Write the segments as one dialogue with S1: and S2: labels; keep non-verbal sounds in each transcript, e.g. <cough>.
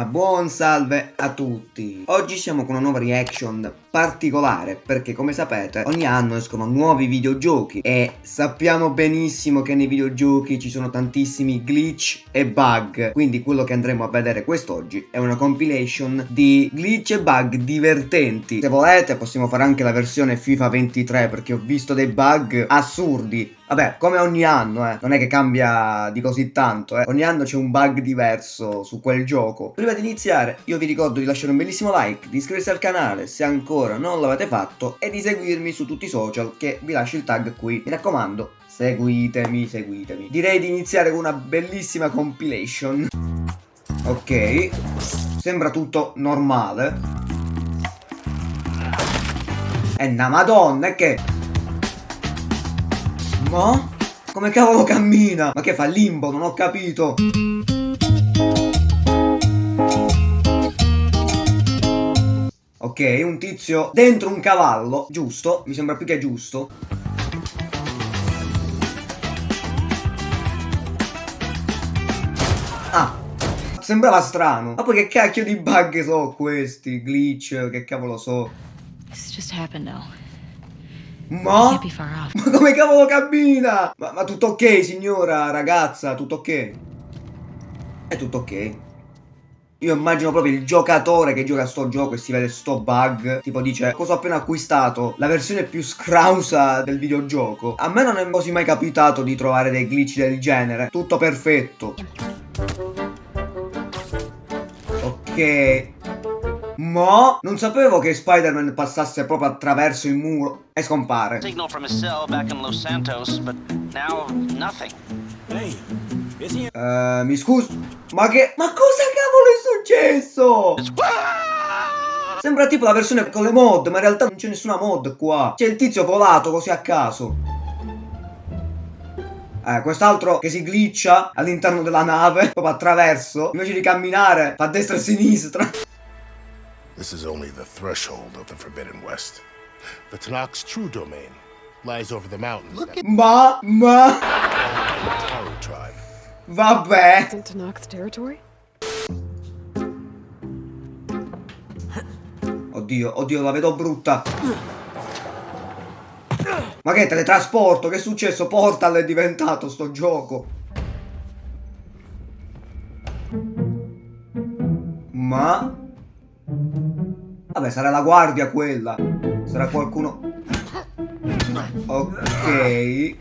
S1: Ma buon salve a tutti! Oggi siamo con una nuova reaction particolare perché come sapete ogni anno escono nuovi videogiochi e sappiamo benissimo che nei videogiochi ci sono tantissimi glitch e bug. Quindi quello che andremo a vedere quest'oggi è una compilation di glitch e bug divertenti. Se volete possiamo fare anche la versione FIFA 23 perché ho visto dei bug assurdi Vabbè, come ogni anno, eh, non è che cambia di così tanto, eh. Ogni anno c'è un bug diverso su quel gioco. Prima di iniziare, io vi ricordo di lasciare un bellissimo like, di iscriversi al canale se ancora non l'avete fatto e di seguirmi su tutti i social che vi lascio il tag qui. Mi raccomando, seguitemi, seguitemi. Direi di iniziare con una bellissima compilation. Ok, sembra tutto normale. E na madonna, che... Ma? Come cavolo cammina? Ma che fa limbo? Non ho capito. Ok, un tizio dentro un cavallo, giusto? Mi sembra più che giusto. Ah, sembrava strano. Ma poi che cacchio di bug so questi? Glitch, che cavolo so. This just happened now. Ma? Ma come cavolo cammina? Ma, ma tutto ok, signora, ragazza, tutto ok? È tutto ok. Io immagino proprio il giocatore che gioca a sto gioco e si vede sto bug. Tipo dice, cosa ho appena acquistato? La versione più scrausa del videogioco. A me non è così mai capitato di trovare dei glitch del genere. Tutto perfetto. Ok. Ma non sapevo che Spider-Man passasse proprio attraverso il muro e scompare. Signal from his cell back in Los Santos, but now nothing. Hey, uh, mi scuso, ma che... Ma cosa cavolo è successo? Sembra tipo la versione con le mod, ma in realtà non c'è nessuna mod qua. C'è il tizio volato così a caso. Eh, quest'altro che si glitcha all'interno della nave, proprio attraverso, invece di camminare, fa a destra e a sinistra.
S2: This is only the threshold of the Forbidden West. The Tanakh's true domain lies over the mountains.
S1: Look at Ma, ma.
S2: Taru tribe.
S1: Vabbè.
S3: Isn't Tanakh's territory?
S1: Oddio, oddio, la vedo brutta. Ma che teletrasporto? Che è successo? Portal è diventato sto gioco. Ma... Vabbè, sarà la guardia quella. Sarà qualcuno... Ok.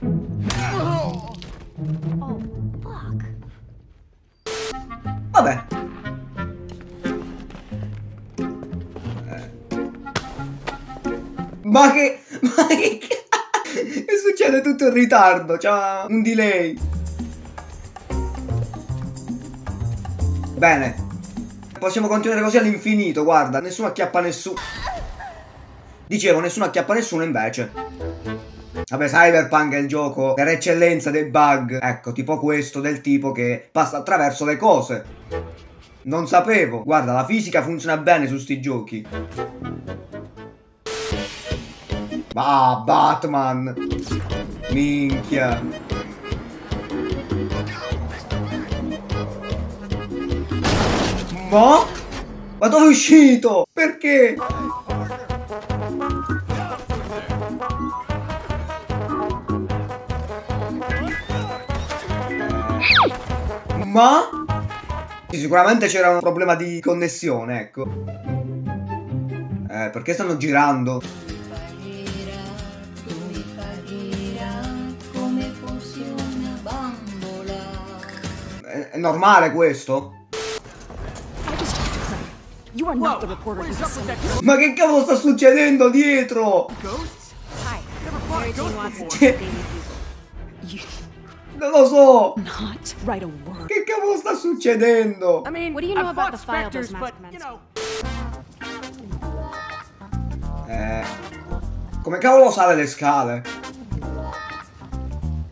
S1: Vabbè. Eh. Ma che... Ma che... che succede tutto in ritardo? C'ha un delay. Bene. Possiamo continuare così all'infinito, guarda, nessuno acchiappa nessuno. Dicevo, nessuno acchiappa nessuno invece. Vabbè, Cyberpunk è il gioco per eccellenza dei bug. Ecco, tipo questo del tipo che passa attraverso le cose. Non sapevo. Guarda, la fisica funziona bene su sti giochi. Ah, Batman. Minchia. Ma? Ma dove è uscito? Perché? Ma? Sicuramente c'era un problema di connessione, ecco. Eh, perché stanno girando? È, è normale questo? Ma che cavolo sta succedendo dietro? <laughs> Non lo so! Che cavolo sta succedendo? Eh, come cavolo sale le scale?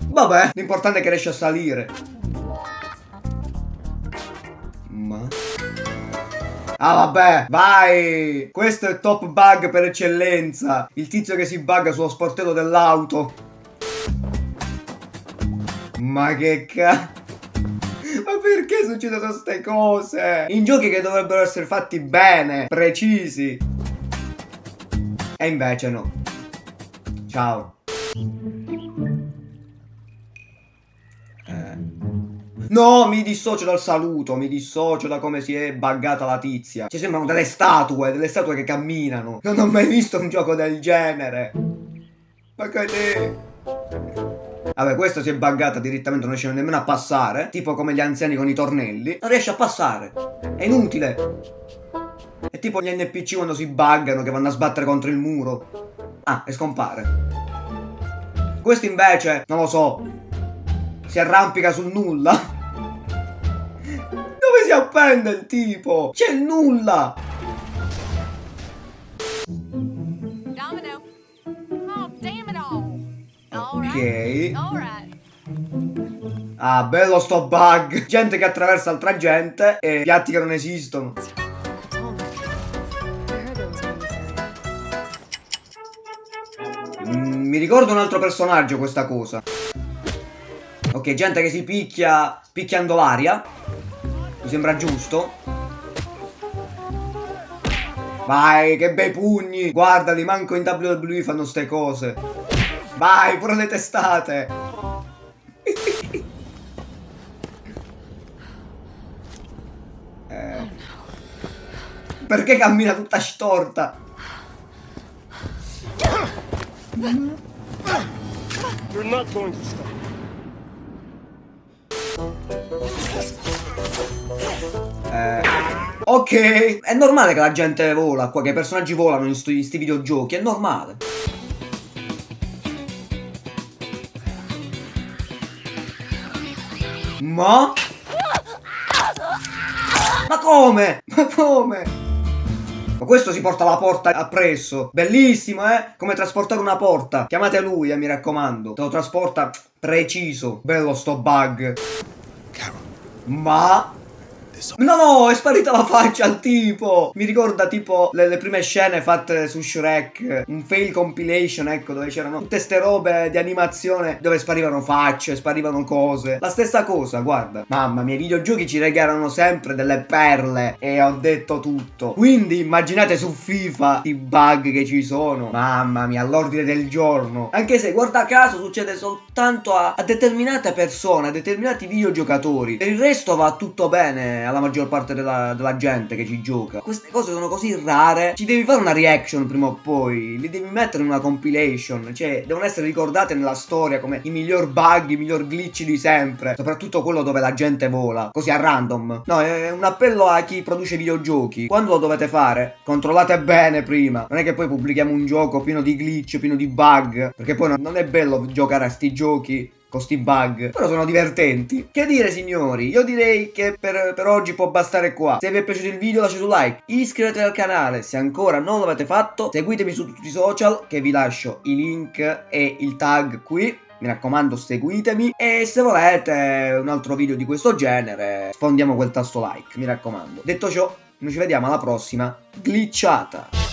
S1: Vabbè, l'importante è che riesce a salire. Ah vabbè, vai! Questo è il top bug per eccellenza. Il tizio che si bugga sullo sportello dell'auto. Ma che cazzo? Ma Perché succedono queste cose? In giochi che dovrebbero essere fatti bene, precisi. E invece no. Ciao. No, mi dissocio dal saluto, mi dissocio da come si è buggata la tizia. Ci sembrano delle statue, delle statue che camminano. Non ho mai visto un gioco del genere. Ma che te... Vabbè, questo si è buggata direttamente, non riesce nemmeno a passare. Tipo come gli anziani con i tornelli. Non riesce a passare. È inutile. È tipo gli NPC quando si buggano che vanno a sbattere contro il muro. Ah, e scompare. Questo invece, non lo so, si arrampica sul nulla. Appende il tipo? C'è nulla.
S3: Domino. Oh, damn it all. All
S1: Ok.
S3: right. All right.
S1: Ah, bello sto bug. Gente che attraversa altra gente e piatti che non esistono. Mm, mi ricordo un altro personaggio questa cosa. Ok, gente che si picchia picchiando l'aria. Mi sembra giusto. Vai, che bei pugni. Guardali, manco in WWE fanno ste cose. Vai, pure le testate. Eh. Perché cammina tutta storta?
S2: You're not going to stop.
S1: Eh, ok, è normale che la gente vola qua, che i personaggi volano in sti, sti videogiochi, è normale. Ma? Ma come? Ma come? Ma questo si porta la porta appresso. Bellissimo, eh? Come trasportare una porta. Chiamate lui, eh, mi raccomando. Te lo trasporta preciso. Bello sto bug. 엄.
S2: This
S1: No, no, è sparita la faccia al tipo. Mi ricorda tipo le, le prime scene fatte su Shrek. Un fail compilation, ecco, dove c'erano tutte ste robe di animazione dove sparivano facce, sparivano cose. La stessa cosa, guarda. Mamma mia, i videogiochi ci regalano sempre delle perle. E ho detto tutto. Quindi immaginate su FIFA i bug che ci sono. Mamma mia, all'ordine del giorno. Anche se, guarda caso, succede soltanto a, a determinate persone, a determinati videogiocatori. Per il resto va tutto bene alla maggior parte della, della gente che ci gioca. Queste cose sono così rare. Ci devi fare una reaction prima o poi. Li devi mettere in una compilation. Cioè, devono essere ricordate nella storia come i miglior bug, i miglior glitch di sempre. Soprattutto quello dove la gente vola. Così a random. No, è un appello a chi produce videogiochi. Quando lo dovete fare? Controllate bene prima. Non è che poi pubblichiamo un gioco pieno di glitch, pieno di bug. Perché poi non- è bello giocare a sti giochi con sti bug. Però sono divertenti. Che dire signori? Io direi che per, per oggi può bastare qua. Se vi è piaciuto il video lasciate un like, iscrivetevi al canale se ancora non l'avete fatto, seguitemi su tutti i social che vi lascio i link e il tag qui. Mi raccomando seguitemi e se volete un altro video di questo genere sfondiamo quel tasto like, mi raccomando. Detto ciò, noi ci vediamo alla prossima glitchata.